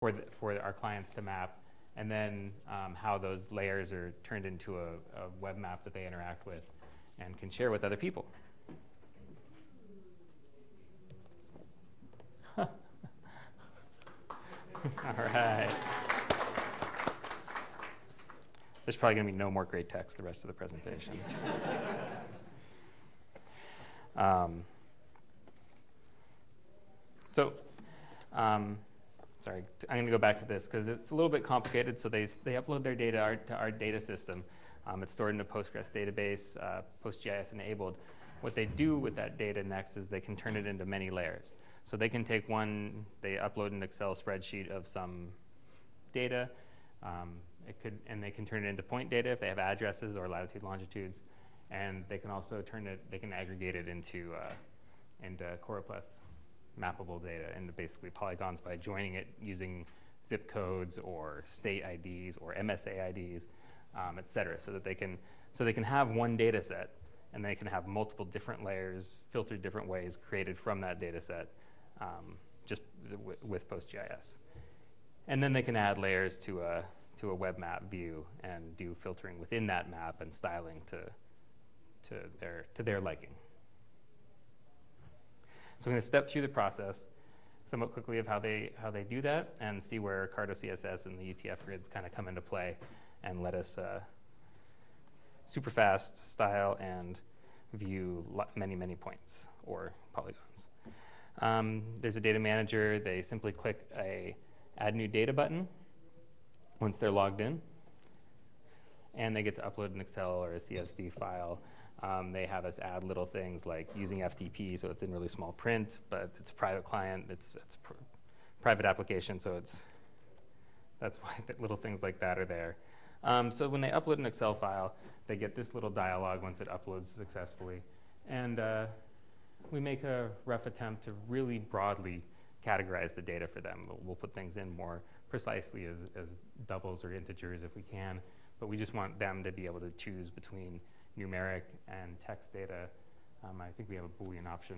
for, the, for our clients to map, and then um, how those layers are turned into a, a web map that they interact with and can share with other people. All right. There's probably going to be no more great text the rest of the presentation. um, so, um, sorry, I'm going to go back to this because it's a little bit complicated. So they, they upload their data to our data system. Um, it's stored in a Postgres database, uh, PostGIS enabled. What they do with that data next is they can turn it into many layers. So they can take one, they upload an Excel spreadsheet of some data, um, it could, and they can turn it into point data if they have addresses or latitude, longitudes, and they can also turn it, they can aggregate it into, uh, into choropleth mappable data into basically polygons by joining it using zip codes or state IDs or MSA IDs, um, et cetera, so that they can, so they can have one data set and they can have multiple different layers filtered different ways created from that data set um, just with PostGIS. And then they can add layers to a, to a web map view and do filtering within that map and styling to, to, their, to their liking. So I'm going to step through the process somewhat quickly of how they, how they do that and see where Carto CSS and the UTF grids kind of come into play and let us uh, super fast style and view many, many points or polygons. Um, there's a data manager. They simply click a add new data button once they're logged in. And they get to upload an Excel or a CSV file. Um, they have us add little things like using FTP, so it's in really small print, but it's a private client, it's, it's pr private application, so it's, that's why little things like that are there. Um, so when they upload an Excel file, they get this little dialog once it uploads successfully. And uh, we make a rough attempt to really broadly categorize the data for them. We'll, we'll put things in more precisely as, as doubles or integers if we can, but we just want them to be able to choose between numeric and text data. Um, I think we have a Boolean option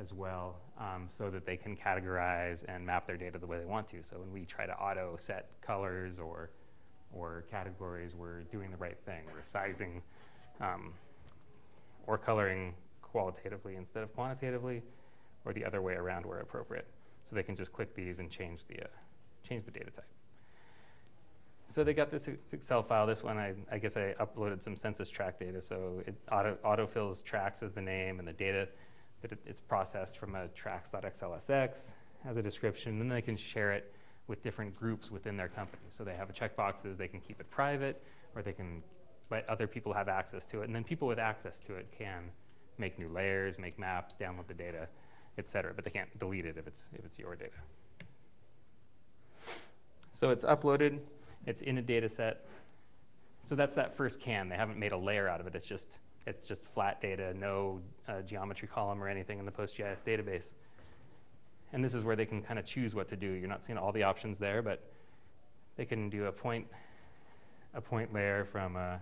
as well, um, so that they can categorize and map their data the way they want to. So when we try to auto set colors or, or categories, we're doing the right thing. We're sizing um, or coloring qualitatively instead of quantitatively, or the other way around where appropriate. So they can just click these and change the, uh, change the data type. So they got this Excel file. This one, I, I guess I uploaded some census tract data. So it auto, autofills tracks as the name and the data that it, it's processed from a tracks.xlsx has a description. And then they can share it with different groups within their company. So they have a checkboxes. They can keep it private or they can let other people have access to it. And then people with access to it can make new layers, make maps, download the data, et cetera. But they can't delete it if it's, if it's your data. So it's uploaded. It's in a data set. So that's that first can. They haven't made a layer out of it. It's just, it's just flat data, no uh, geometry column or anything in the PostGIS database. And this is where they can kind of choose what to do. You're not seeing all the options there, but they can do a point, a point layer from a,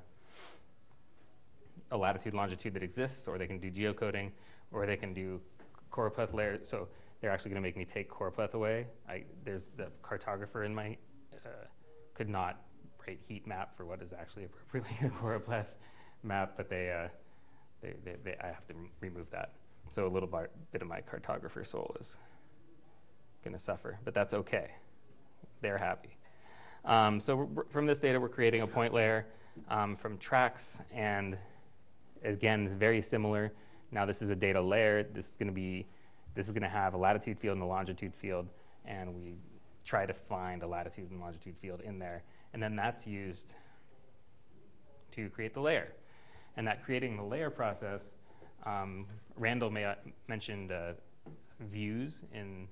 a latitude longitude that exists, or they can do geocoding, or they can do choropleth layer. So they're actually going to make me take choropleth away. I, there's the cartographer in my could not write heat map for what is actually appropriately a choropleth map, but they, uh, they, they, they, I have to remove that. So a little bit of my cartographer soul is going to suffer, but that's okay. They're happy. Um, so from this data, we're creating a point layer um, from tracks, and again, very similar. Now this is a data layer. This is going to be, this is going to have a latitude field and a longitude field, and we try to find a latitude and longitude field in there. And then that's used to create the layer. And that creating the layer process, um, Randall may, uh, mentioned uh, views in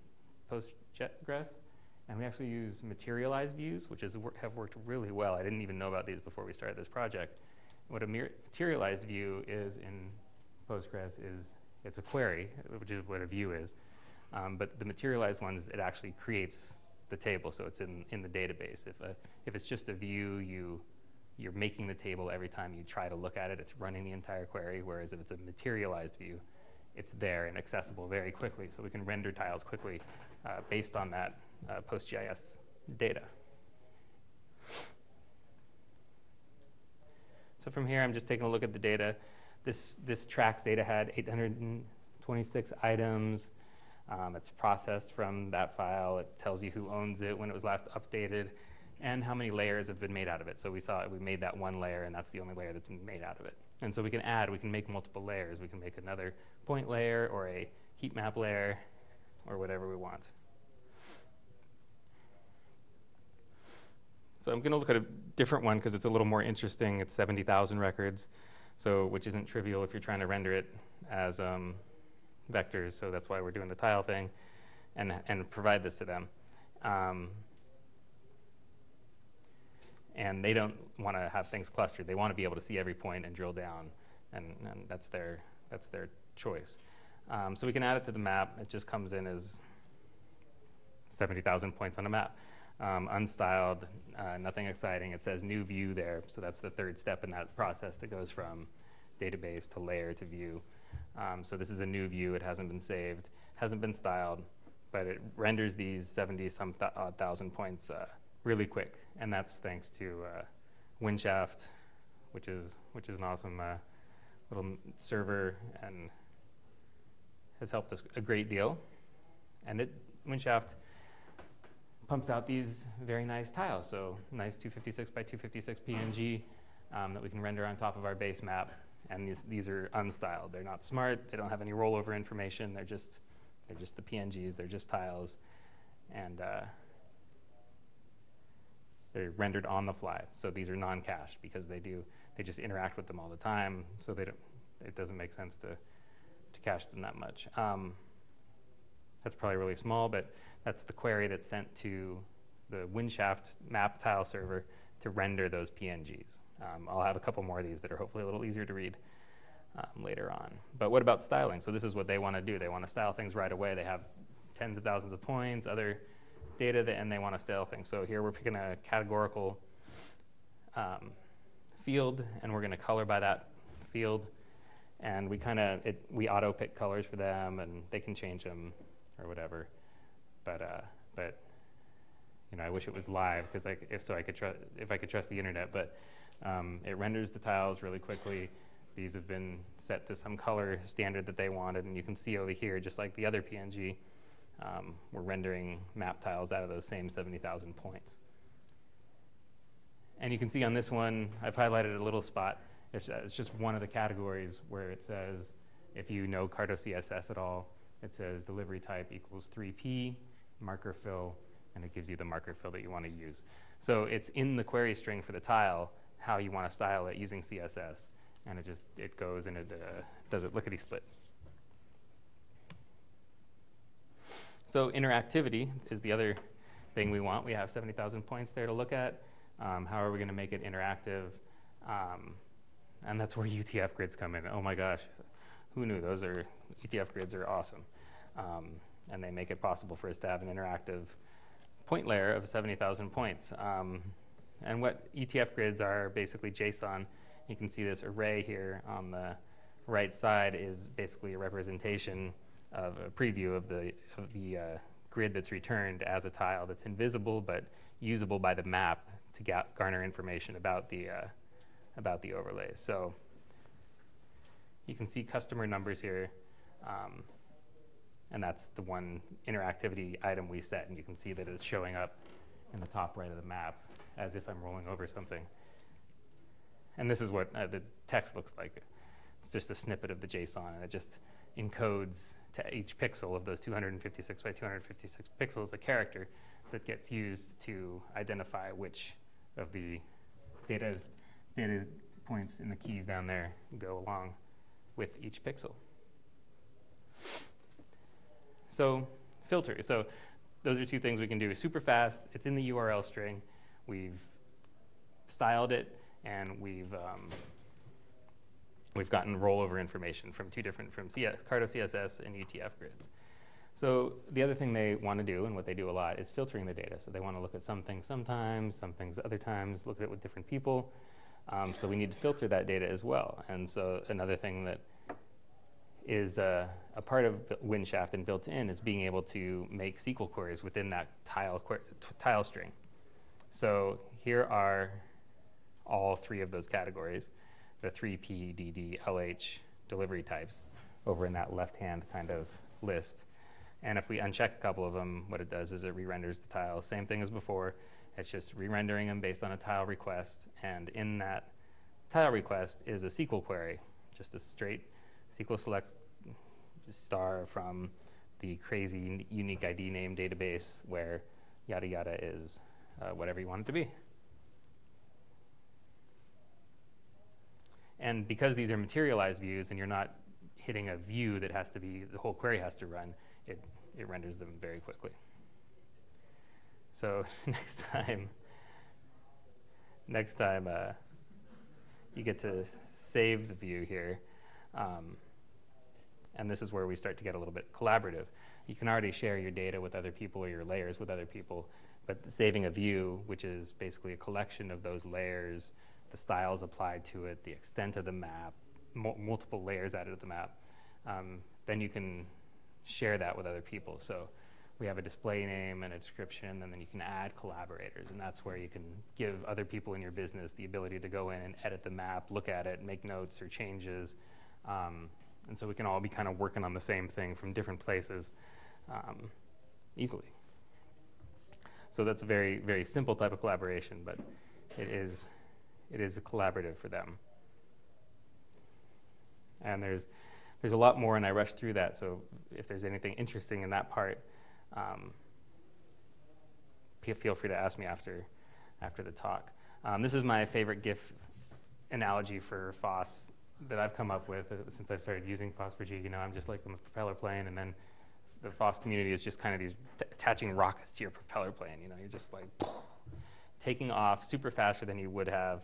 Postgres. And we actually use materialized views, which is, have worked really well. I didn't even know about these before we started this project. What a materialized view is in Postgres is it's a query, which is what a view is. Um, but the materialized ones, it actually creates the table, so it's in, in the database. If, a, if it's just a view, you, you're making the table every time you try to look at it, it's running the entire query, whereas if it's a materialized view, it's there and accessible very quickly, so we can render tiles quickly uh, based on that uh, PostGIS data. So from here, I'm just taking a look at the data. This, this tracks data had 826 items. Um, it's processed from that file. It tells you who owns it, when it was last updated, and how many layers have been made out of it. So we saw we made that one layer, and that's the only layer that's made out of it. And so we can add, we can make multiple layers. We can make another point layer or a heat map layer or whatever we want. So I'm going to look at a different one because it's a little more interesting. It's 70,000 records, so which isn't trivial if you're trying to render it as um, vectors. So that's why we're doing the tile thing, and and provide this to them. Um, and they don't want to have things clustered. They want to be able to see every point and drill down, and, and that's their that's their choice. Um, so we can add it to the map. It just comes in as 70,000 points on a map. Um, unstyled, uh, nothing exciting. It says new view there, so that's the third step in that process that goes from database to layer to view. Um, so this is a new view. It hasn't been saved, hasn't been styled, but it renders these 70 some th odd thousand points uh, really quick, and that's thanks to uh, Windshaft, which is which is an awesome uh, little server and has helped us a great deal. And it Windshaft pumps out these very nice tiles, so nice 256 by 256 PNG um, that we can render on top of our base map. And these, these are unstyled. They're not smart. They don't have any rollover information. They're just, they're just the PNGs. They're just tiles. And uh, they're rendered on the fly. So these are non-cached because they do, they just interact with them all the time. So they don't, it doesn't make sense to, to cache them that much. Um, that's probably really small, but that's the query that's sent to the Windshaft map tile server to render those PNGs. Um, I'll have a couple more of these that are hopefully a little easier to read um, later on. But what about styling? So this is what they want to do. They want to style things right away. They have tens of thousands of points, other data, that, and they want to style things. So here we're picking a categorical um, field, and we're going to color by that field. And we kind of, we auto pick colors for them, and they can change them or whatever. But, uh, but you know, I wish it was live because if so, I could trust if I could trust the internet. But um, it renders the tiles really quickly. These have been set to some color standard that they wanted, and you can see over here, just like the other PNG, um, we're rendering map tiles out of those same 70,000 points. And you can see on this one, I've highlighted a little spot. It's, uh, it's just one of the categories where it says, if you know Carto CSS at all, it says delivery type equals 3p, marker fill, and it gives you the marker fill that you want to use. So it's in the query string for the tile how you want to style it using CSS, and it just it goes and it uh, does it lickety split. So interactivity is the other thing we want. We have 70,000 points there to look at. Um, how are we going to make it interactive? Um, and that's where UTF grids come in. Oh my gosh, who knew? Those are UTF grids are awesome, um, and they make it possible for us to have an interactive point layer of 70,000 points. Um, and what UTF grids are basically JSON. You can see this array here on the right side is basically a representation of a preview of the, of the uh, grid that's returned as a tile that's invisible but usable by the map to garner information about the, uh, about the overlays. So you can see customer numbers here. Um, and that's the one interactivity item we set. And you can see that it's showing up in the top right of the map as if I'm rolling over something. And this is what uh, the text looks like. It's just a snippet of the JSON, and it just encodes to each pixel of those 256 by 256 pixels a character that gets used to identify which of the data's, data points in the keys down there go along with each pixel. So filter. So those are two things we can do. Super fast. It's in the URL string. We've styled it, and we've um, we've gotten rollover information from two different from CS, Carto CSS and UTF grids. So the other thing they want to do, and what they do a lot, is filtering the data. So they want to look at some things sometimes, some things other times, look at it with different people. Um, so we need to filter that data as well. And so another thing that is uh, a part of Windshaft and built in is being able to make SQL queries within that tile, tile string. So here are all three of those categories, the three P, D, D, LH delivery types over in that left-hand kind of list. And if we uncheck a couple of them, what it does is it re-renders the tiles. Same thing as before. It's just re-rendering them based on a tile request. And in that tile request is a SQL query, just a straight SQL select star from the crazy unique ID name database where yada yada is uh, whatever you want it to be. And because these are materialized views and you're not hitting a view that has to be, the whole query has to run, it, it renders them very quickly. So next time, next time uh, you get to save the view here, um, and this is where we start to get a little bit collaborative. You can already share your data with other people or your layers with other people, but saving a view, which is basically a collection of those layers, the styles applied to it, the extent of the map, multiple layers added to the map, um, then you can share that with other people. So we have a display name and a description, and then you can add collaborators, and that's where you can give other people in your business the ability to go in and edit the map, look at it, make notes or changes. Um, and so we can all be kind of working on the same thing from different places um, easily. So that's a very, very simple type of collaboration, but it is, it is collaborative for them. And there's, there's a lot more, and I rushed through that. So if there's anything interesting in that part, um, feel free to ask me after, after the talk. Um, this is my favorite GIF analogy for FOSS that I've come up with uh, since I've started using FOSS4G. You know, I'm just like a propeller plane, and then the FOSS community is just kind of these attaching rockets to your propeller plane. You know, you're just like taking off super faster than you would have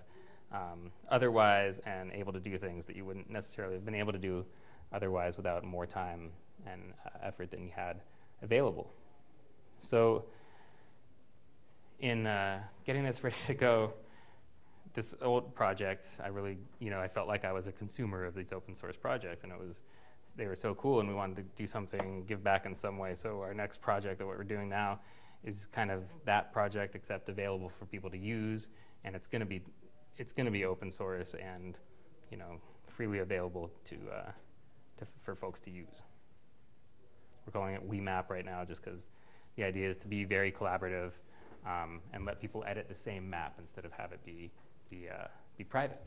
um, otherwise, and able to do things that you wouldn't necessarily have been able to do otherwise without more time and uh, effort than you had available. So, in uh, getting this ready to go, this old project, I really, you know, I felt like I was a consumer of these open source projects, and it was, they were so cool, and we wanted to do something, give back in some way. So our next project that what we're doing now is kind of that project, except available for people to use, and it's going to be, it's going to be open source and, you know, freely available to, uh, to for folks to use. We're calling it WeMap right now, just because the idea is to be very collaborative um, and let people edit the same map instead of have it be be, uh, be private.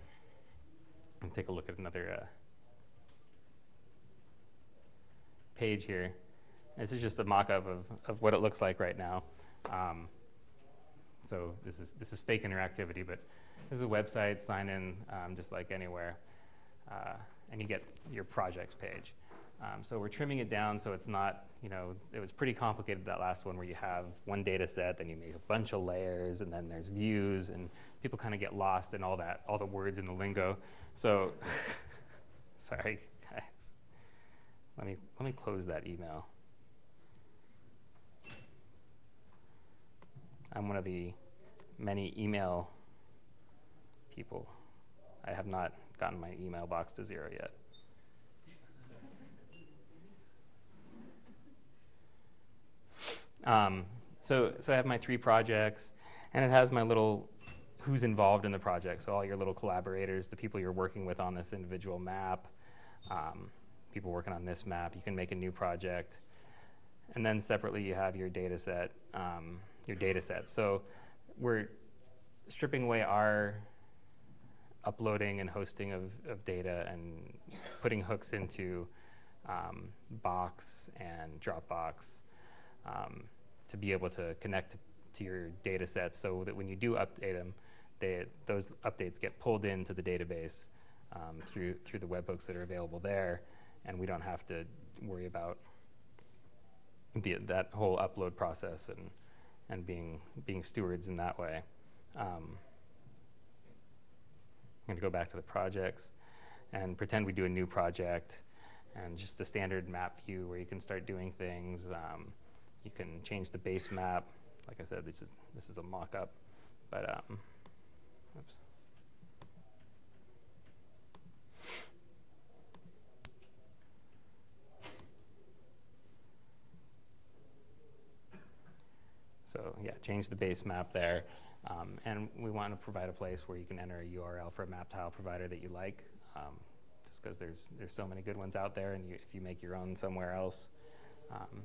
And take a look at another uh, page here. This is just a mock-up of, of what it looks like right now. Um, so this is, this is fake interactivity, but this is a website, sign in um, just like anywhere, uh, and you get your projects page. Um, so we're trimming it down so it's not, you know, it was pretty complicated that last one where you have one data set, then you make a bunch of layers, and then there's views, and people kind of get lost in all that, all the words in the lingo. So, sorry, guys. Let me, let me close that email. I'm one of the many email people. I have not gotten my email box to zero yet. Um, so, so I have my three projects, and it has my little who's involved in the project. So all your little collaborators, the people you're working with on this individual map, um, people working on this map. You can make a new project, and then separately you have your data set. Um, your data set. So we're stripping away our uploading and hosting of, of data and putting hooks into um, Box and Dropbox um, to be able to connect to your data sets so that when you do update them, they, those updates get pulled into the database um, through, through the webhooks that are available there, and we don't have to worry about the, that whole upload process and, and being, being stewards in that way. Um, I'm going to go back to the projects and pretend we do a new project and just a standard map view where you can start doing things. Um, you can change the base map. Like I said, this is this is a mock-up, but um, oops. So yeah, change the base map there. Um, and we want to provide a place where you can enter a URL for a map tile provider that you like, um, just because there's, there's so many good ones out there, and you, if you make your own somewhere else, um,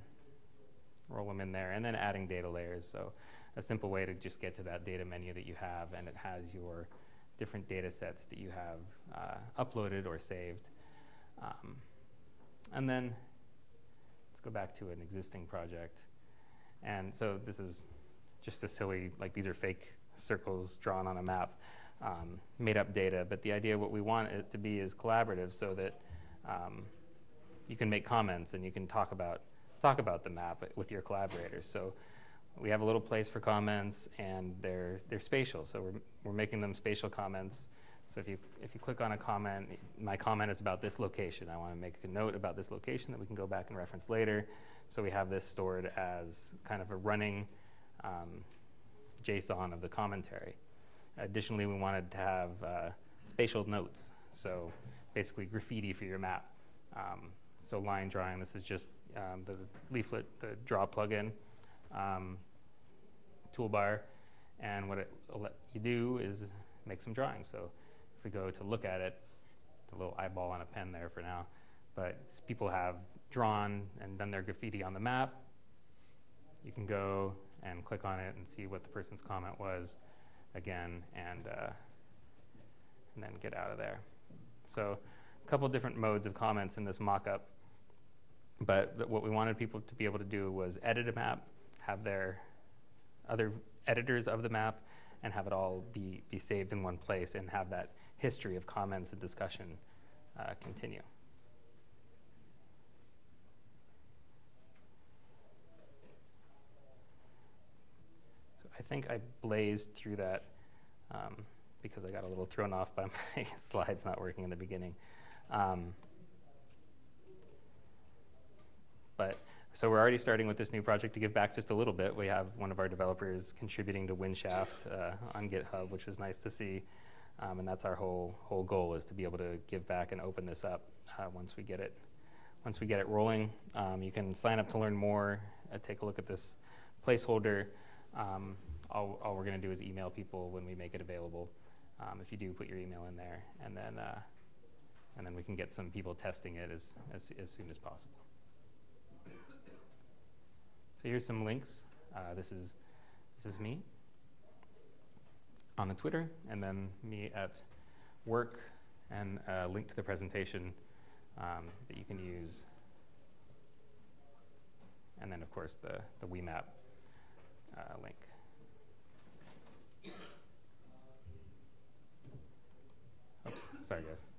roll them in there. And then adding data layers. So a simple way to just get to that data menu that you have, and it has your different data sets that you have uh, uploaded or saved. Um, and then let's go back to an existing project. And so this is just a silly, like these are fake circles drawn on a map, um, made up data. But the idea, what we want it to be is collaborative so that um, you can make comments and you can talk about, talk about the map with your collaborators. So we have a little place for comments and they're, they're spatial. So we're, we're making them spatial comments. So if you, if you click on a comment, my comment is about this location. I want to make a note about this location that we can go back and reference later. So we have this stored as kind of a running um, JSON of the commentary. Additionally, we wanted to have uh, spatial notes. So basically graffiti for your map. Um, so line drawing, this is just um, the leaflet, the draw plugin. Um, toolbar. And what it will let you do is make some drawings. So if we go to look at it, the little eyeball on a pen there for now, but people have drawn and done their graffiti on the map. You can go and click on it and see what the person's comment was again and, uh, and then get out of there. So a couple different modes of comments in this mock-up. But what we wanted people to be able to do was edit a map, have their other editors of the map and have it all be, be saved in one place and have that history of comments and discussion uh, continue. So I think I blazed through that um, because I got a little thrown off by my slides not working in the beginning. Um, but so we're already starting with this new project to give back just a little bit. We have one of our developers contributing to Windshaft uh, on GitHub, which was nice to see. Um, and that's our whole whole goal is to be able to give back and open this up uh, once we get it once we get it rolling. Um, you can sign up to learn more. Uh, take a look at this placeholder. Um, all, all, we're going to do is email people when we make it available. Um, if you do, put your email in there, and then uh, and then we can get some people testing it as, as, as soon as possible. So here's some links. Uh, this is this is me on the Twitter, and then me at work, and a link to the presentation um, that you can use. And then, of course, the, the WeMap uh, link. Oops, sorry, guys.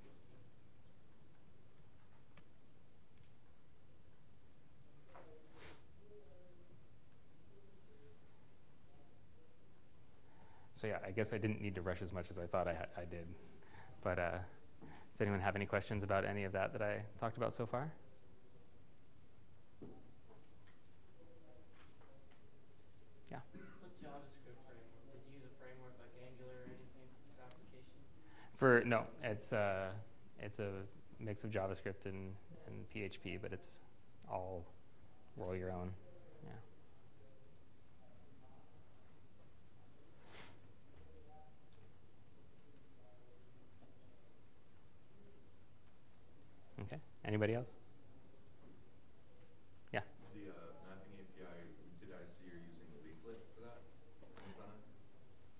So yeah, I guess I didn't need to rush as much as I thought I, I did. But uh, does anyone have any questions about any of that that I talked about so far? Yeah. What JavaScript framework? Did you use a framework like Angular or anything for this application? For no, it's uh, it's a mix of JavaScript and, and PHP, but it's all roll your own. Anybody else? Yeah. The uh, mapping API, did I see you're using Leaflet for that?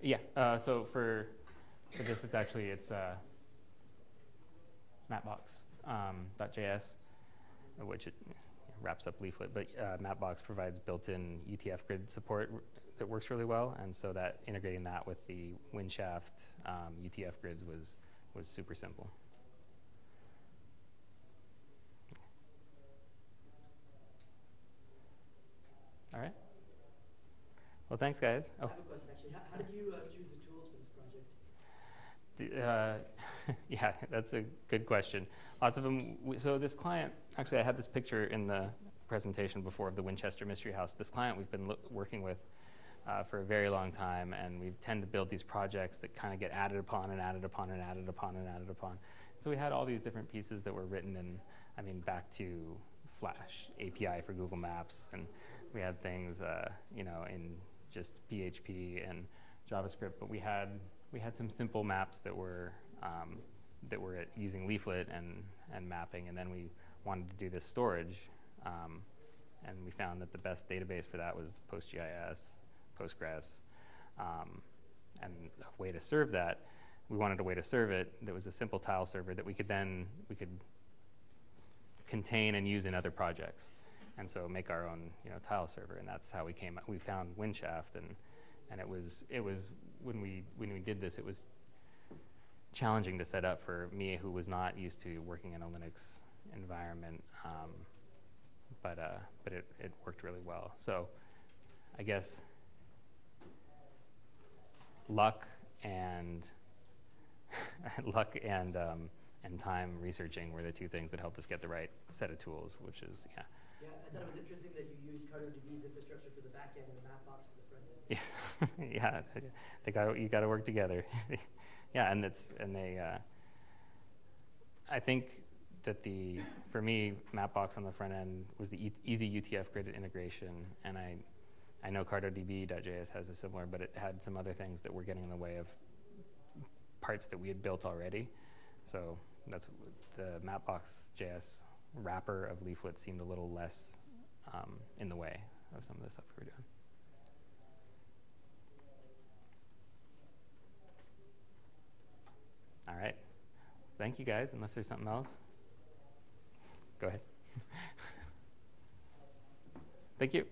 Yeah. Uh, so for for this, it's actually it's uh, Mapbox.js, um, which it wraps up Leaflet. But uh, Mapbox provides built-in UTF grid support that works really well, and so that integrating that with the Windshaft um, UTF grids was was super simple. All right. Well, thanks, guys. Oh. I have a question, actually. How, how did you uh, choose the tools for this project? The, uh, yeah, that's a good question. Lots of them. So this client, actually, I had this picture in the presentation before of the Winchester Mystery House. This client we've been working with uh, for a very long time, and we tend to build these projects that kind of get added upon and added upon and added upon and added upon. So we had all these different pieces that were written in, I mean, back to Flash API for Google Maps and we had things, uh, you know, in just PHP and JavaScript, but we had we had some simple maps that were um, that were using Leaflet and and mapping, and then we wanted to do this storage, um, and we found that the best database for that was PostGIS, Postgres, um, and a way to serve that. We wanted a way to serve it that was a simple tile server that we could then we could contain and use in other projects, and so make our own you know tile server, and that's how we came. We found Windshaft, and and it was it was when we when we did this, it was challenging to set up for me, who was not used to working in a Linux environment. Um, but uh, but it, it worked really well. So I guess luck and luck and um, and time researching were the two things that helped us get the right set of tools, which is yeah. Yeah, I thought it was interesting that you used CartoDB's infrastructure for the back end and the Mapbox for the front end. Yeah, yeah, they got you got to work together. yeah, and it's and they. Uh, I think that the for me Mapbox on the front end was the e- easy UTF grid integration, and I I know CartoDB.js has a similar, but it had some other things that were getting in the way of parts that we had built already. So that's the Mapbox.js wrapper of Leaflet seemed a little less um, in the way of some of the stuff we were doing. All right. Thank you guys. Unless there's something else, go ahead. Thank you.